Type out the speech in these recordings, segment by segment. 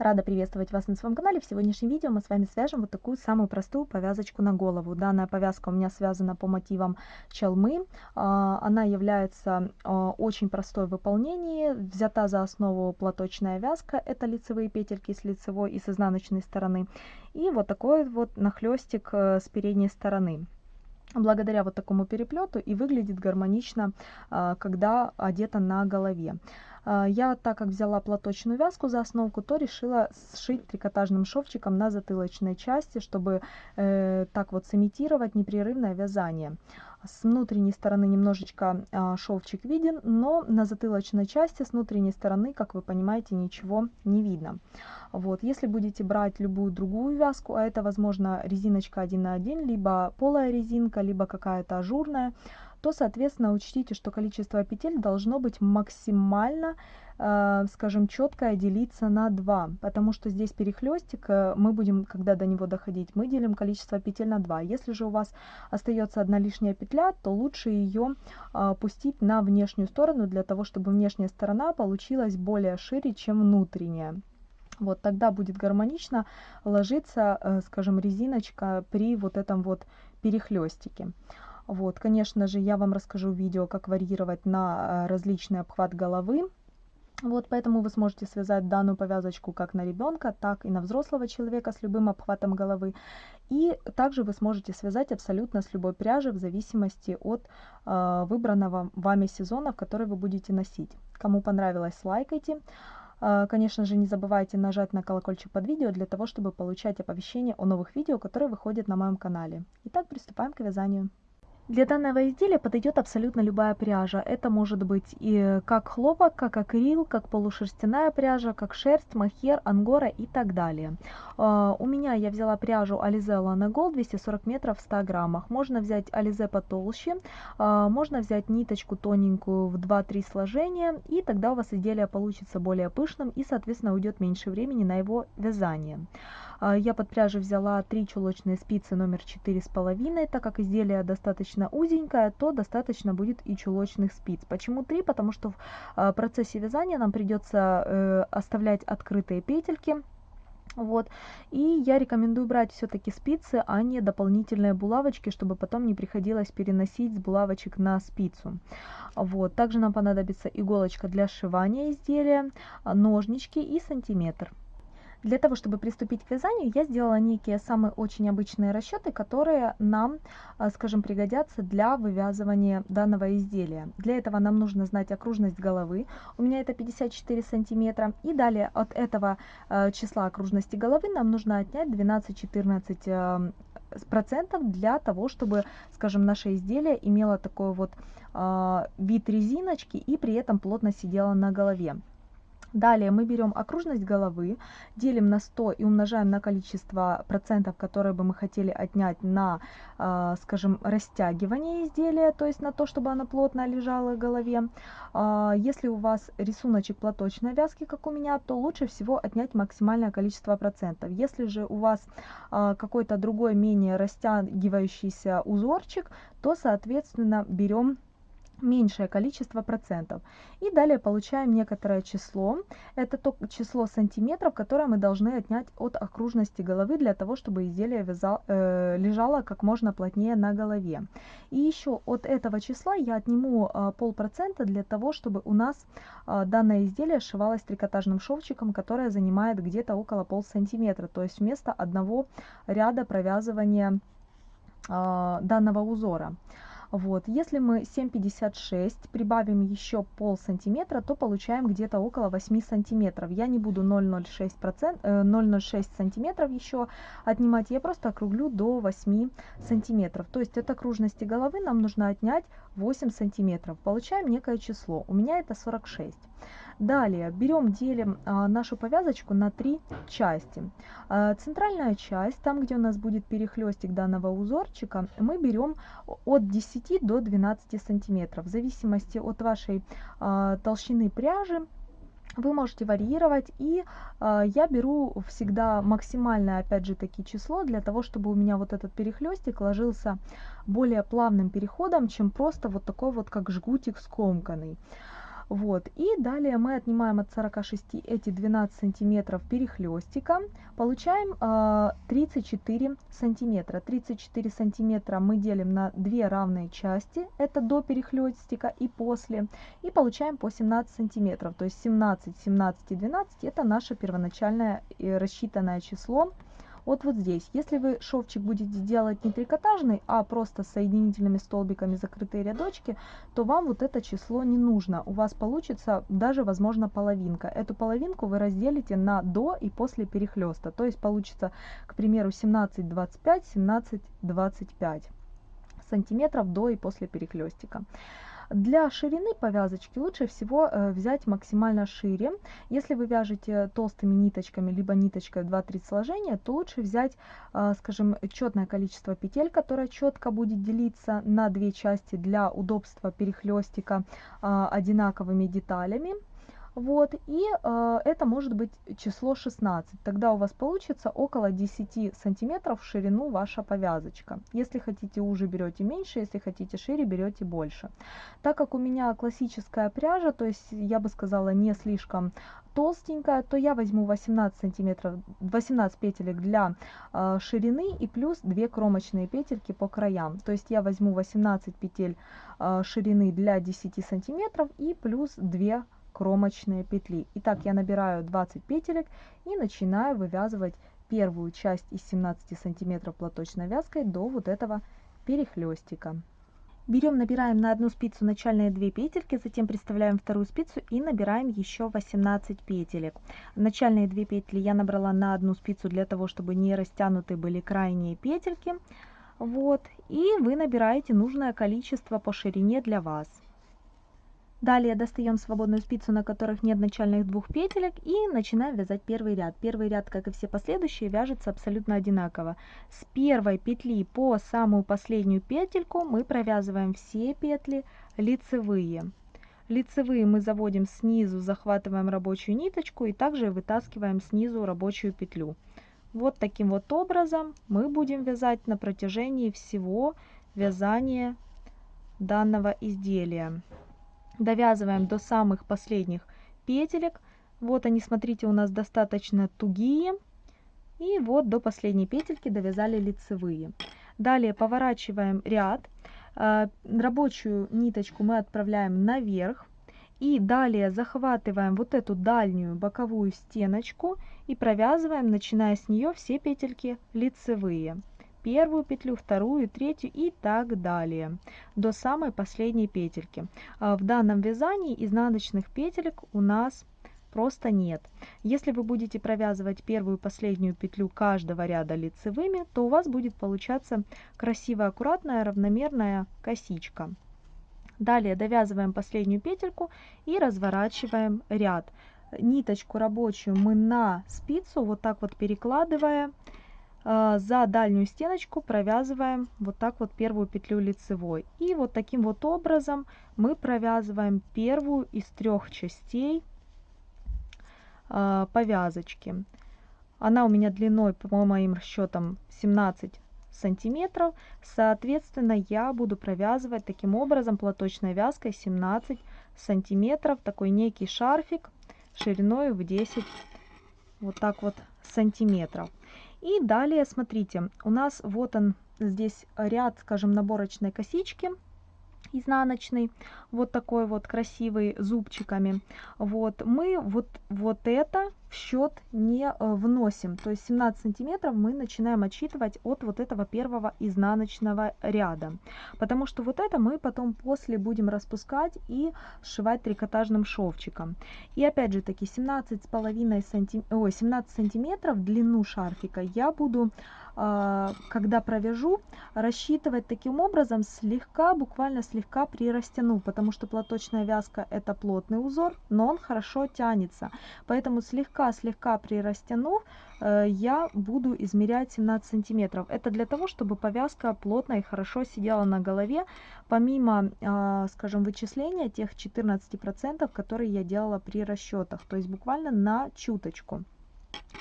Рада приветствовать вас на своем канале. В сегодняшнем видео мы с вами свяжем вот такую самую простую повязочку на голову. Данная повязка у меня связана по мотивам чалмы. А, она является а, очень простой в выполнении. Взята за основу платочная вязка. Это лицевые петельки с лицевой и с изнаночной стороны. И вот такой вот нахлестик э, с передней стороны благодаря вот такому переплету и выглядит гармонично, а, когда одета на голове. А, я, так как взяла платочную вязку за основку, то решила сшить трикотажным шовчиком на затылочной части, чтобы э, так вот сымитировать непрерывное вязание. С внутренней стороны немножечко э, шовчик виден, но на затылочной части с внутренней стороны, как вы понимаете, ничего не видно. Вот, если будете брать любую другую вязку, а это, возможно, резиночка 1 на 1, либо полая резинка, либо какая-то ажурная, то, соответственно, учтите, что количество петель должно быть максимально, э, скажем, четкое делиться на 2, потому что здесь перехлестик, э, мы будем, когда до него доходить, мы делим количество петель на 2. Если же у вас остается одна лишняя петля, то лучше ее э, пустить на внешнюю сторону, для того, чтобы внешняя сторона получилась более шире, чем внутренняя. Вот тогда будет гармонично ложиться, скажем, резиночка при вот этом вот перехлестике. Вот, конечно же, я вам расскажу видео, как варьировать на э, различный обхват головы. Вот, поэтому вы сможете связать данную повязочку как на ребенка, так и на взрослого человека с любым обхватом головы. И также вы сможете связать абсолютно с любой пряжи в зависимости от э, выбранного вами сезона, в который вы будете носить. Кому понравилось, лайкайте. Э, конечно же, не забывайте нажать на колокольчик под видео для того, чтобы получать оповещения о новых видео, которые выходят на моем канале. Итак, приступаем к вязанию. Для данного изделия подойдет абсолютно любая пряжа. Это может быть и как хлопок, как акрил, как полушерстяная пряжа, как шерсть, махер, ангора и так далее. Uh, у меня я взяла пряжу Lana Gold 240 метров в 100 граммах. Можно взять Alize потолще, uh, можно взять ниточку тоненькую в 2-3 сложения, и тогда у вас изделие получится более пышным и, соответственно, уйдет меньше времени на его вязание. А, я под пряжу взяла 3 чулочные спицы номер четыре с половиной, так как изделие достаточно узенькое, то достаточно будет и чулочных спиц. Почему 3? Потому что в а, процессе вязания нам придется э, оставлять открытые петельки, вот. И я рекомендую брать все-таки спицы а не дополнительные булавочки чтобы потом не приходилось переносить с булавочек на спицу. Вот. Также нам понадобится иголочка для сшивания изделия ножнички и сантиметр для того, чтобы приступить к вязанию, я сделала некие самые очень обычные расчеты, которые нам, а, скажем, пригодятся для вывязывания данного изделия. Для этого нам нужно знать окружность головы, у меня это 54 сантиметра, и далее от этого а, числа окружности головы нам нужно отнять 12-14 а, процентов для того, чтобы, скажем, наше изделие имело такой вот вид резиночки и при этом плотно сидело на голове. Далее мы берем окружность головы, делим на 100 и умножаем на количество процентов, которые бы мы хотели отнять на, э, скажем, растягивание изделия, то есть на то, чтобы оно плотно лежало в голове. Э, если у вас рисуночек платочной вязки, как у меня, то лучше всего отнять максимальное количество процентов. Если же у вас э, какой-то другой менее растягивающийся узорчик, то, соответственно, берем меньшее количество процентов. И далее получаем некоторое число. Это то число сантиметров, которое мы должны отнять от окружности головы для того, чтобы изделие вязал, э, лежало как можно плотнее на голове. И еще от этого числа я отниму э, полпроцента для того, чтобы у нас э, данное изделие сшивалось трикотажным шовчиком, которое занимает где-то около пол сантиметра. То есть вместо одного ряда провязывания э, данного узора. Вот. Если мы 7,56 прибавим еще пол сантиметра, то получаем где-то около 8 сантиметров. Я не буду 0,06 0,06 э, сантиметров еще отнимать, я просто округлю до 8 сантиметров. То есть от окружности головы нам нужно отнять 8 сантиметров. Получаем некое число. У меня это 46. Далее берем, делим а, нашу повязочку на три части. А, центральная часть, там где у нас будет перехлестик данного узорчика, мы берем от 10 до 12 сантиметров. В зависимости от вашей а, толщины пряжи, вы можете варьировать и э, я беру всегда максимальное опять же таки число для того чтобы у меня вот этот перехлестик ложился более плавным переходом чем просто вот такой вот как жгутик скомканный Вот. И далее мы отнимаем от 46 эти 12 сантиметров перехлестика. Получаем э, 34 сантиметра. 34 сантиметра мы делим на две равные части. Это до перехлестика и после. И получаем по 17 сантиметров. То есть 17, 17 и 12 это наше первоначальное э, рассчитанное число вот вот здесь. Если вы шовчик будете делать не трикотажный, а просто соединительными столбиками закрытые рядочки, то вам вот это число не нужно. У вас получится даже, возможно, половинка. Эту половинку вы разделите на до и после перехлеста. То есть получится, к примеру, 17-25, 17-25 сантиметров до и после перехлестика. Для ширины повязочки лучше всего э, взять максимально шире. Если вы вяжете толстыми ниточками, либо ниточкой 2-3 сложения, то лучше взять, э, скажем, четное количество петель, которое четко будет делиться на две части для удобства перехлестика э, одинаковыми деталями. Вот, и э, это может быть число 16. Тогда у вас получится около 10 сантиметров в ширину ваша повязочка. Если хотите уже, берете меньше, если хотите шире, берете больше. Так как у меня классическая пряжа, то есть я бы сказала не слишком толстенькая, то я возьму 18 сантиметров, 18 петелек для э, ширины и плюс 2 кромочные петельки по краям. То есть я возьму 18 петель э, ширины для 10 сантиметров и плюс 2 кромочные петли. Итак, я набираю 20 петелек и начинаю вывязывать первую часть из 17 сантиметров платочной вязкой до вот этого перехлестика. Берем, набираем на одну спицу начальные 2 петельки, затем представляем вторую спицу и набираем еще 18 петелек. Начальные 2 петли я набрала на одну спицу для того, чтобы не растянуты были крайние петельки. Вот, и вы набираете нужное количество по ширине для вас. Далее достаем свободную спицу, на которых нет начальных двух петелек и начинаем вязать первый ряд. Первый ряд, как и все последующие, вяжется абсолютно одинаково. С первой петли по самую последнюю петельку мы провязываем все петли лицевые. Лицевые мы заводим снизу, захватываем рабочую ниточку и также вытаскиваем снизу рабочую петлю. Вот таким вот образом мы будем вязать на протяжении всего вязания данного изделия довязываем до самых последних петелек. Вот они, смотрите, у нас достаточно тугие. И вот до последней петельки довязали лицевые. Далее поворачиваем ряд. А, рабочую ниточку мы отправляем наверх. И далее захватываем вот эту дальнюю боковую стеночку и провязываем, начиная с нее все петельки лицевые первую петлю, вторую, третью и так далее до самой последней петельки. А в данном вязании изнаночных петелек у нас просто нет. Если вы будете провязывать первую и последнюю петлю каждого ряда лицевыми, то у вас будет получаться красивая, аккуратная, равномерная косичка. Далее довязываем последнюю петельку и разворачиваем ряд. Ниточку рабочую мы на спицу вот так вот перекладывая за дальнюю стеночку провязываем вот так вот первую петлю лицевой. И вот таким вот образом мы провязываем первую из трех частей а, повязочки. Она у меня длиной, по моим расчетам, 17 сантиметров. Соответственно, я буду провязывать таким образом платочной вязкой 17 сантиметров. Такой некий шарфик шириной в 10 вот так вот сантиметров. И далее, смотрите, у нас вот он здесь ряд, скажем, наборочной косички изнаночный, вот такой вот красивый зубчиками. Вот мы вот, вот это в счет не э, вносим. То есть 17 сантиметров мы начинаем отсчитывать от вот этого первого изнаночного ряда. Потому что вот это мы потом после будем распускать и сшивать трикотажным шовчиком. И опять же таки 17 с половиной сантим... Ой, 17 сантиметров длину шарфика я буду а, когда провяжу, рассчитывать таким образом слегка, буквально слегка прирастяну, потому что платочная вязка это плотный узор, но он хорошо тянется. Поэтому слегка-слегка прирастянув, э, я буду измерять 17 сантиметров. Это для того, чтобы повязка плотно и хорошо сидела на голове, помимо, а, скажем, вычисления тех 14%, которые я делала при расчетах, то есть буквально на чуточку.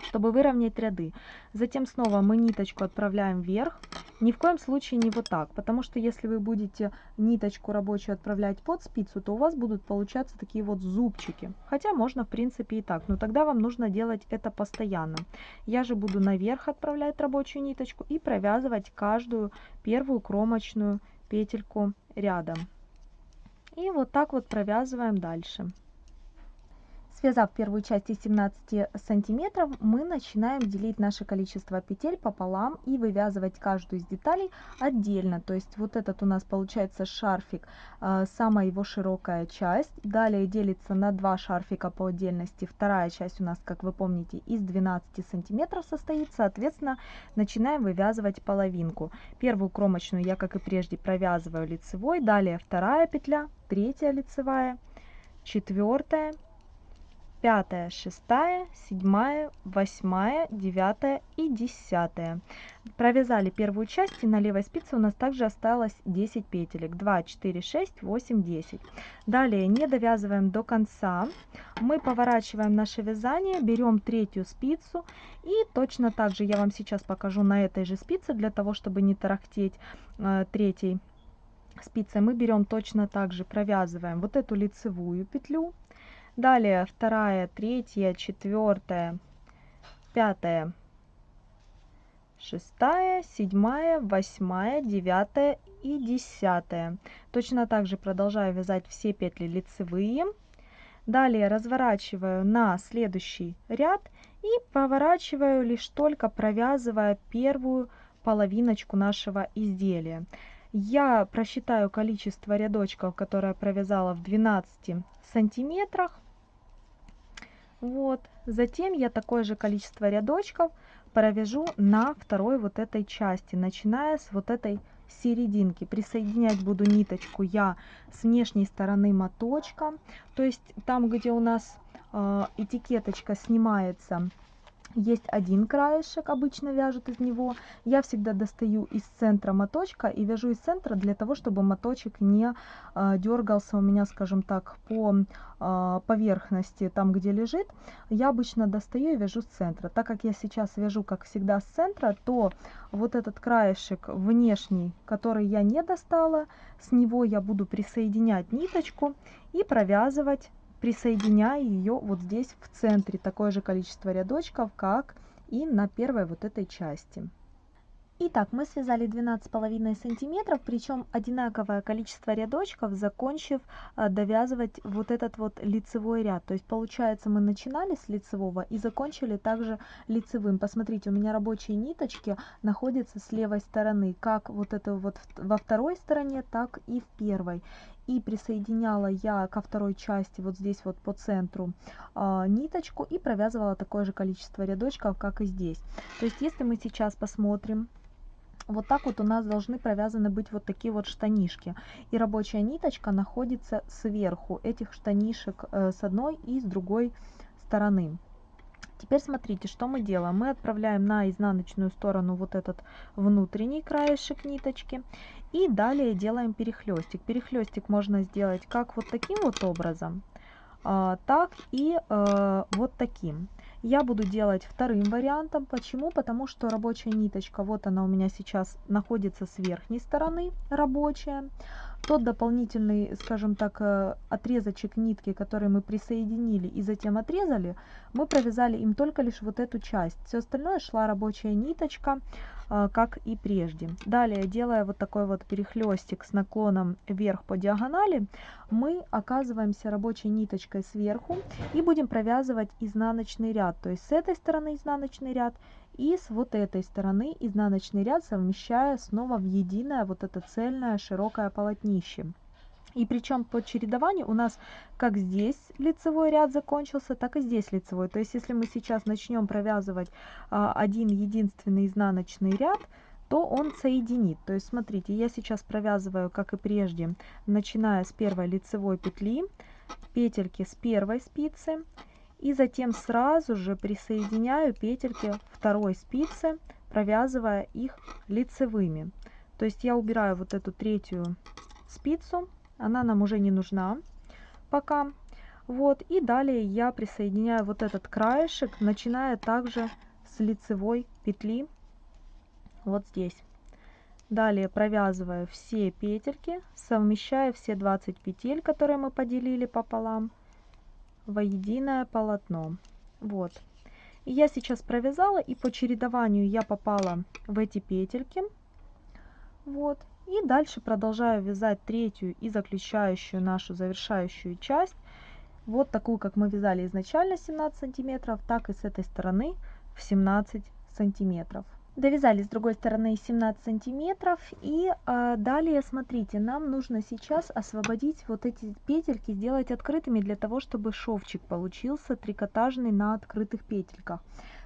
Чтобы выровнять ряды. Затем снова мы ниточку отправляем вверх. Ни в коем случае не вот так, потому что если вы будете ниточку рабочую отправлять под спицу, то у вас будут получаться такие вот зубчики. Хотя можно в принципе и так, но тогда вам нужно делать это постоянно. Я же буду наверх отправлять рабочую ниточку и провязывать каждую первую кромочную петельку рядом. И вот так вот провязываем дальше. Связав первую часть из 17 сантиметров, мы начинаем делить наше количество петель пополам и вывязывать каждую из деталей отдельно. То есть вот этот у нас получается шарфик, э, самая его широкая часть. Далее делится на два шарфика по отдельности. Вторая часть у нас, как вы помните, из 12 сантиметров состоит. Соответственно, начинаем вывязывать половинку. Первую кромочную я, как и прежде, провязываю лицевой. Далее вторая петля, третья лицевая, четвертая, пятая, шестая, седьмая, восьмая, девятая и десятая. Провязали первую часть и на левой спице у нас также осталось 10 петелек. 2, 4, 6, 8, 10. Далее не довязываем до конца. Мы поворачиваем наше вязание, берем третью спицу и точно так же я вам сейчас покажу на этой же спице, для того, чтобы не тарахтеть э, третьей спицей. Мы берем точно так же, провязываем вот эту лицевую петлю Далее вторая, третья, четвертая, пятая, шестая, седьмая, восьмая, девятая и десятая. Точно так же продолжаю вязать все петли лицевые. Далее разворачиваю на следующий ряд и поворачиваю лишь только провязывая первую половиночку нашего изделия. Я просчитаю количество рядочков, которые провязала в 12 сантиметрах. Вот. Затем я такое же количество рядочков провяжу на второй вот этой части, начиная с вот этой серединки. Присоединять буду ниточку я с внешней стороны моточка, то есть там, где у нас э, этикеточка снимается есть один краешек, обычно вяжут из него. Я всегда достаю из центра моточка и вяжу из центра для того, чтобы моточек не э, дергался у меня, скажем так, по э, поверхности, там где лежит. Я обычно достаю и вяжу с центра. Так как я сейчас вяжу, как всегда, с центра, то вот этот краешек внешний, который я не достала, с него я буду присоединять ниточку и провязывать присоединяя ее вот здесь в центре такое же количество рядочков как и на первой вот этой части Итак, мы связали 12,5 сантиметров, причем одинаковое количество рядочков, закончив а, довязывать вот этот вот лицевой ряд. То есть получается мы начинали с лицевого и закончили также лицевым. Посмотрите, у меня рабочие ниточки находятся с левой стороны, как вот это вот во второй стороне, так и в первой и присоединяла я ко второй части вот здесь вот по центру э, ниточку и провязывала такое же количество рядочков как и здесь то есть если мы сейчас посмотрим вот так вот у нас должны провязаны быть вот такие вот штанишки и рабочая ниточка находится сверху этих штанишек э, с одной и с другой стороны Теперь смотрите, что мы делаем. Мы отправляем на изнаночную сторону вот этот внутренний краешек ниточки. И далее делаем перехлестик. Перехлестик можно сделать как вот таким вот образом, а, так и э, вот таким. Я буду делать вторым вариантом. Почему? Потому что рабочая ниточка, вот она у меня сейчас находится с верхней стороны, рабочая. Тот дополнительный, скажем так, э, отрезочек нитки, который мы присоединили и затем отрезали, мы провязали им только лишь вот эту часть. Все остальное шла рабочая ниточка, как и прежде. Далее, делая вот такой вот перехлестик с наклоном вверх по диагонали, мы оказываемся рабочей ниточкой сверху и будем провязывать изнаночный ряд. То есть с этой стороны изнаночный ряд и с вот этой стороны изнаночный ряд совмещая снова в единое вот это цельное широкое полотнище. И причем по чередованию у нас как здесь лицевой ряд закончился, так и здесь лицевой. То есть если мы сейчас начнем провязывать а, один единственный изнаночный ряд, то он соединит. То есть смотрите, я сейчас провязываю, как и прежде, начиная с первой лицевой петли, петельки с первой спицы, и затем сразу же присоединяю петельки второй спицы, провязывая их лицевыми. То есть я убираю вот эту третью спицу, она нам уже не нужна пока. Вот, и далее я присоединяю вот этот краешек, начиная также с лицевой петли, вот здесь. Далее провязываю все петельки, совмещая все 20 петель, которые мы поделили пополам, во единое полотно. Вот. Я сейчас провязала, и по чередованию я попала в эти петельки. Вот. И дальше продолжаю вязать третью и заключающую нашу завершающую часть вот такую, как мы вязали изначально 17 сантиметров, так и с этой стороны в 17 сантиметров. Довязали с другой стороны 17 сантиметров и э, далее смотрите, нам нужно сейчас освободить вот эти петельки, сделать открытыми для того, чтобы шовчик получился трикотажный на открытых петельках.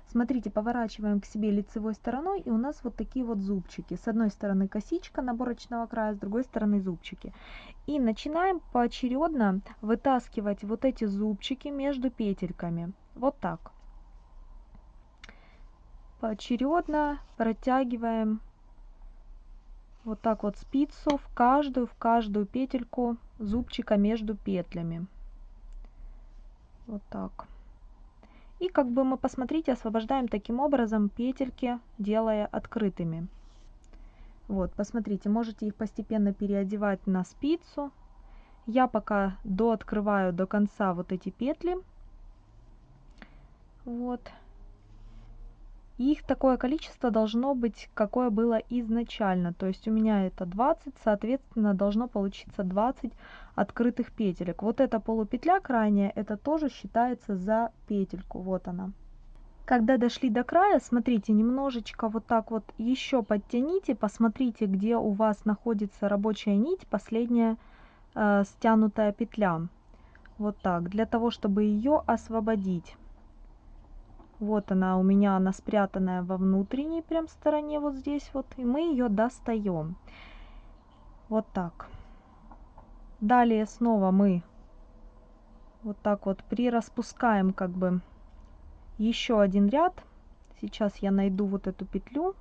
Смотрите, поворачиваем к себе лицевой стороной, и у нас вот такие вот зубчики. С одной стороны косичка наборочного края, с другой стороны зубчики. И начинаем поочередно вытаскивать вот эти зубчики между петельками. Вот так. Поочередно протягиваем вот так вот спицу в каждую, в каждую петельку зубчика между петлями. Вот так. И как бы мы, посмотрите, освобождаем таким образом петельки, делая открытыми. Вот, посмотрите, можете их постепенно переодевать на спицу. Я пока дооткрываю до конца вот эти петли. Вот. Их такое количество должно быть, какое было изначально. То есть у меня это 20, соответственно, должно получиться 20 открытых петелек. Вот эта полупетля крайняя, это тоже считается за петельку. Вот она. Когда дошли до края, смотрите, немножечко вот так вот еще подтяните, посмотрите, где у вас находится рабочая нить, последняя э, стянутая петля. Вот так, для того, чтобы ее освободить. Вот она у меня, она спрятанная во внутренней прям стороне, вот здесь вот. И мы ее достаем. Вот так. Далее снова мы вот так вот прираспускаем как бы еще один ряд. Сейчас я найду вот эту петлю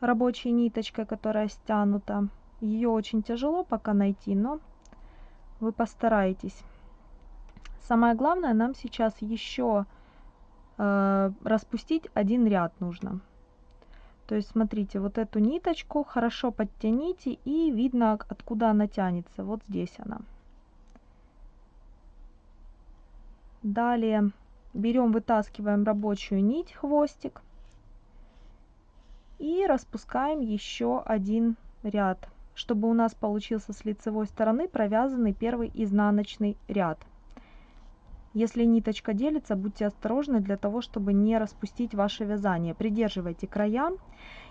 рабочей ниточкой, которая стянута. Ее очень тяжело пока найти, но вы постараетесь. Самое главное, нам сейчас еще распустить один ряд нужно. То есть смотрите, вот эту ниточку хорошо подтяните и видно, откуда она тянется. Вот здесь она. Далее берем, вытаскиваем рабочую нить, хвостик. И распускаем еще один ряд, чтобы у нас получился с лицевой стороны провязанный первый изнаночный ряд. Если ниточка делится, будьте осторожны для того, чтобы не распустить ваше вязание. Придерживайте края.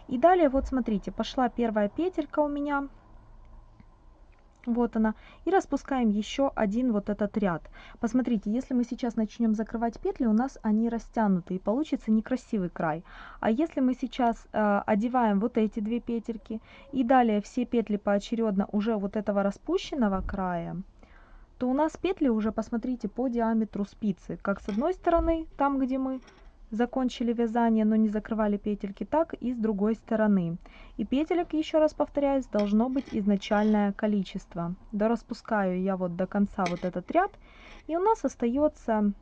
И далее, вот смотрите, пошла первая петелька у меня. Вот она. И распускаем еще один вот этот ряд. Посмотрите, если мы сейчас начнем закрывать петли, у нас они растянуты и получится некрасивый край. А если мы сейчас э, одеваем вот эти две петельки и далее все петли поочередно уже вот этого распущенного края, то у нас петли уже, посмотрите, по диаметру спицы. Как с одной стороны, там, где мы закончили вязание, но не закрывали петельки, так и с другой стороны. И петелек, еще раз повторяюсь, должно быть изначальное количество. Дораспускаю я вот до конца вот этот ряд, и у нас остается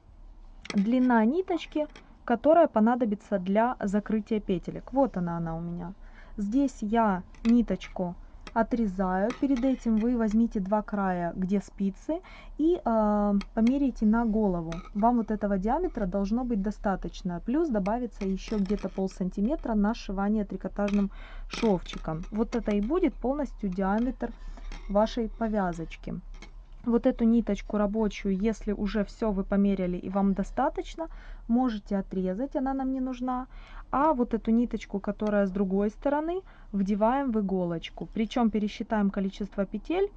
длина ниточки, которая понадобится для закрытия петелек. Вот она, она у меня. Здесь я ниточку отрезаю. Перед этим вы возьмите два края, где спицы, и э, померяйте на голову. Вам вот этого диаметра должно быть достаточно. Плюс добавится еще где-то пол сантиметра на сшивание трикотажным шовчиком. Вот это и будет полностью диаметр вашей повязочки вот эту ниточку рабочую, если уже все вы померяли и вам достаточно, можете отрезать, она нам не нужна. А вот эту ниточку, которая с другой стороны, вдеваем в иголочку. Причем пересчитаем количество петель.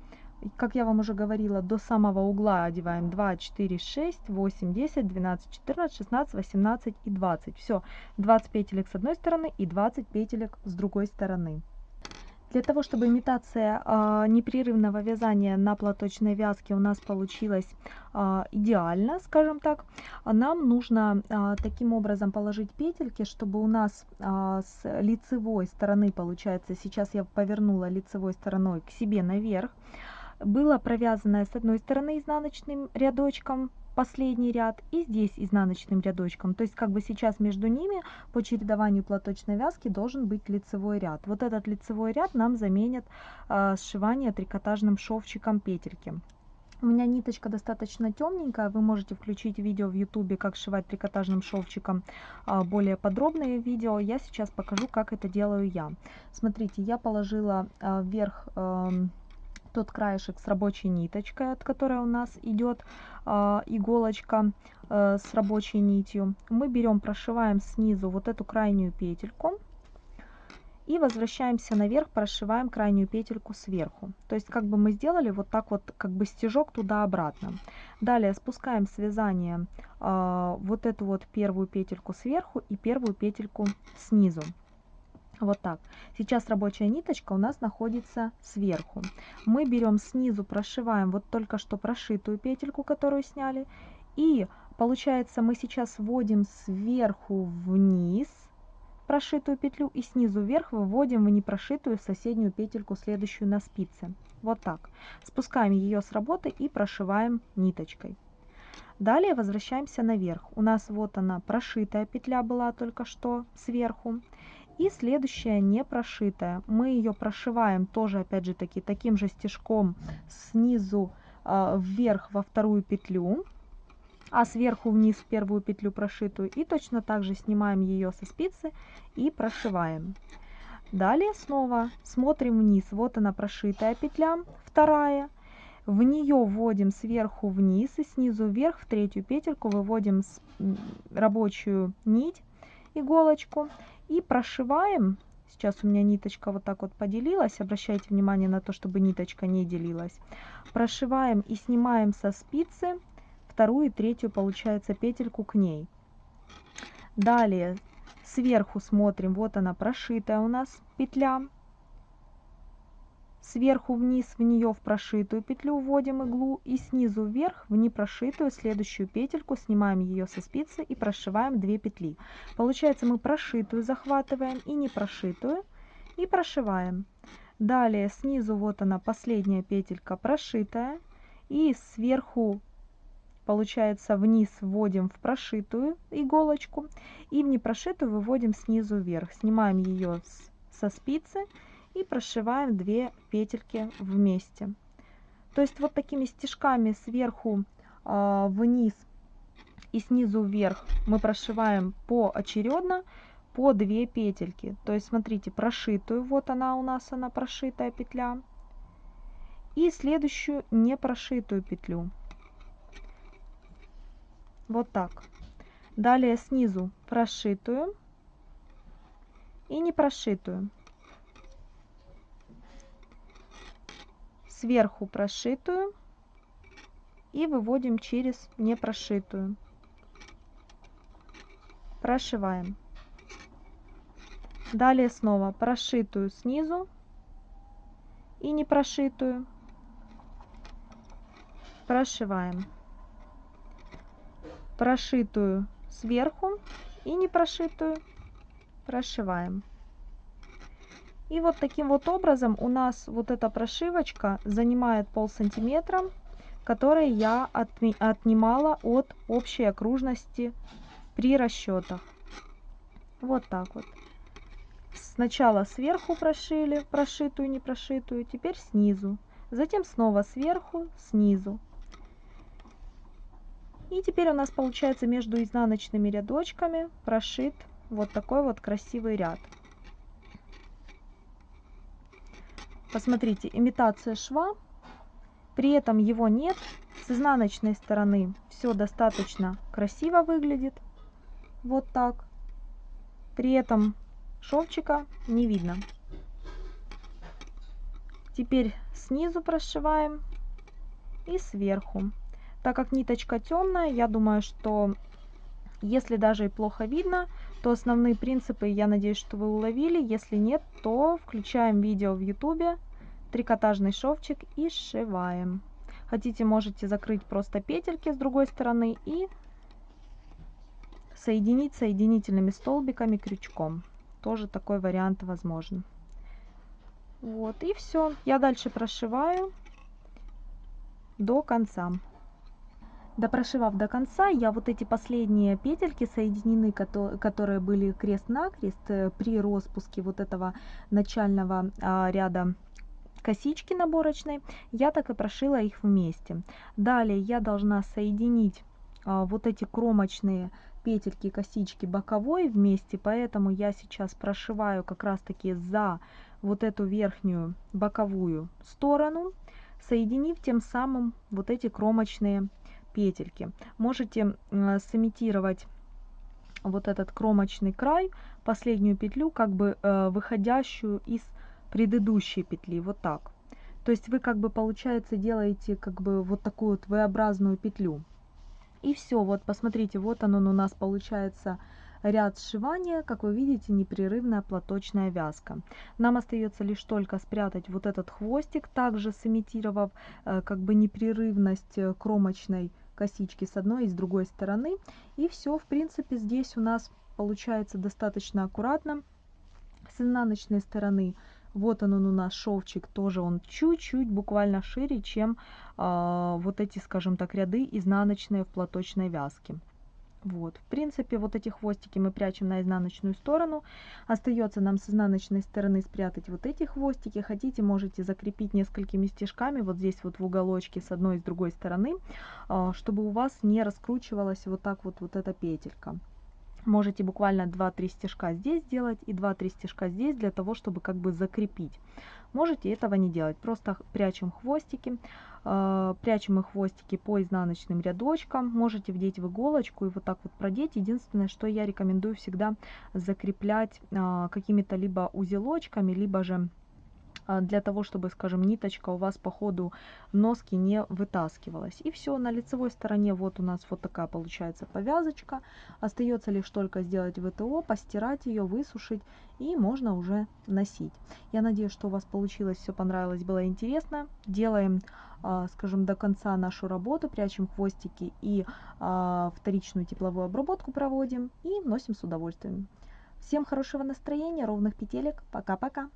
Как я вам уже говорила, до самого угла одеваем 2, 4, 6, 8, 10, 12, 14, 16, 18 и 20. Все, 20 петелек с одной стороны и 20 петелек с другой стороны. Для того, чтобы имитация э, непрерывного вязания на платочной вязке у нас получилась э, идеально, скажем так, нам нужно э, таким образом положить петельки, чтобы у нас э, с лицевой стороны, получается, сейчас я повернула лицевой стороной к себе наверх, было провязанное с одной стороны изнаночным рядочком последний ряд и здесь изнаночным рядочком то есть как бы сейчас между ними по чередованию платочной вязки должен быть лицевой ряд вот этот лицевой ряд нам заменит э, сшивание трикотажным шовчиком петельки у меня ниточка достаточно темненькая, вы можете включить видео в ютубе, как сшивать трикотажным шовчиком, а, более подробные видео. Я сейчас покажу, как это делаю я. Смотрите, я положила а, вверх тот краешек с рабочей ниточкой, от которой у нас идет э, иголочка э, с рабочей нитью. Мы берем, прошиваем снизу вот эту крайнюю петельку и возвращаемся наверх, прошиваем крайнюю петельку сверху. То есть как бы мы сделали вот так вот, как бы стежок туда-обратно. Далее спускаем с вязания э, вот эту вот первую петельку сверху и первую петельку снизу. Вот так. Сейчас рабочая ниточка у нас находится сверху. Мы берем снизу, прошиваем вот только что прошитую петельку, которую сняли. И получается мы сейчас вводим сверху вниз прошитую петлю и снизу вверх выводим в непрошитую соседнюю петельку, следующую на спице. Вот так. Спускаем ее с работы и прошиваем ниточкой. Далее возвращаемся наверх. У нас вот она прошитая петля была только что сверху. И следующая не прошитая. Мы ее прошиваем тоже, опять же таки, таким же стежком снизу э, вверх во вторую петлю, а сверху вниз в первую петлю прошитую. И точно так же снимаем ее со спицы и прошиваем. Далее снова смотрим вниз. Вот она прошитая петля, вторая. В нее вводим сверху вниз и снизу вверх в третью петельку выводим рабочую нить, иголочку и прошиваем. Сейчас у меня ниточка вот так вот поделилась. Обращайте внимание на то, чтобы ниточка не делилась. Прошиваем и снимаем со спицы вторую и третью, получается, петельку к ней. Далее сверху смотрим, вот она прошитая у нас петля Сверху вниз в нее в прошитую петлю вводим иглу и снизу вверх в непрошитую следующую петельку снимаем ее со спицы и прошиваем 2 петли. Получается мы прошитую захватываем и не прошитую и прошиваем. Далее снизу вот она последняя петелька прошитая и сверху получается вниз вводим в прошитую иголочку и в непрошитую выводим снизу вверх. Снимаем ее со спицы и прошиваем 2 петельки вместе. То есть вот такими стежками сверху э, вниз и снизу вверх мы прошиваем поочередно по 2 петельки. То есть смотрите, прошитую, вот она у нас, она прошитая петля. И следующую не прошитую петлю. Вот так. Далее снизу прошитую и не прошитую. Сверху прошитую и выводим через непрошитую. Прошиваем. Далее снова прошитую снизу и не прошитую. Прошиваем. Прошитую сверху и не прошитую прошиваем. И вот таким вот образом у нас вот эта прошивочка занимает пол сантиметра, который я отнимала от общей окружности при расчетах. Вот так вот. Сначала сверху прошили, прошитую, не прошитую, теперь снизу. Затем снова сверху, снизу. И теперь у нас получается между изнаночными рядочками прошит вот такой вот красивый ряд. Посмотрите, имитация шва. При этом его нет. С изнаночной стороны все достаточно красиво выглядит. Вот так. При этом шовчика не видно. Теперь снизу прошиваем и сверху. Так как ниточка темная, я думаю, что если даже и плохо видно, то основные принципы, я надеюсь, что вы уловили. Если нет, то включаем видео в YouTube, трикотажный шовчик и сшиваем. Хотите, можете закрыть просто петельки с другой стороны и соединить соединительными столбиками крючком. Тоже такой вариант возможен. Вот, и все. Я дальше прошиваю до конца. Допрошивав до конца, я вот эти последние петельки соединены, которые были крест-накрест э, при распуске вот этого начального а, ряда косички наборочной, я так и прошила их вместе. Далее я должна соединить а, вот эти кромочные петельки косички боковой вместе, поэтому я сейчас прошиваю как раз таки за вот эту верхнюю боковую сторону, соединив тем самым вот эти кромочные петельки. Можете сымитировать вот этот кромочный край, последнюю петлю, как бы э, выходящую из предыдущей петли, вот так. То есть вы как бы получается делаете как бы вот такую вот V-образную петлю. И все, вот посмотрите, вот он, он у нас получается ряд сшивания, как вы видите, непрерывная платочная вязка. Нам остается лишь только спрятать вот этот хвостик, также сымитировав э, как бы непрерывность э, кромочной косички с одной и с другой стороны. И все, в принципе, здесь у нас получается достаточно аккуратно. С изнаночной стороны вот он, он у нас шовчик, тоже он чуть-чуть буквально шире, чем э, вот эти, скажем так, ряды изнаночные в платочной вязке. Вот, в принципе, вот эти хвостики мы прячем на изнаночную сторону. Остается нам с изнаночной стороны спрятать вот эти хвостики. Хотите, можете закрепить несколькими стежками вот здесь вот в уголочке с одной и с другой стороны, а, чтобы у вас не раскручивалась вот так вот вот эта петелька. Можете буквально 2-3 стежка здесь сделать и 2-3 стежка здесь для того, чтобы как бы закрепить. Можете этого не делать, просто прячем хвостики, э, прячем их хвостики по изнаночным рядочкам. Можете вдеть в иголочку и вот так вот продеть. Единственное, что я рекомендую всегда закреплять э, какими-то либо узелочками, либо же для того, чтобы, скажем, ниточка у вас по ходу носки не вытаскивалась. И все, на лицевой стороне вот у нас вот такая получается повязочка. Остается лишь только сделать ВТО, постирать ее, высушить и можно уже носить. Я надеюсь, что у вас получилось, все понравилось, было интересно. Делаем, а, скажем, до конца нашу работу, прячем хвостики и а, вторичную тепловую обработку проводим и носим с удовольствием. Всем хорошего настроения, ровных петелек. Пока-пока.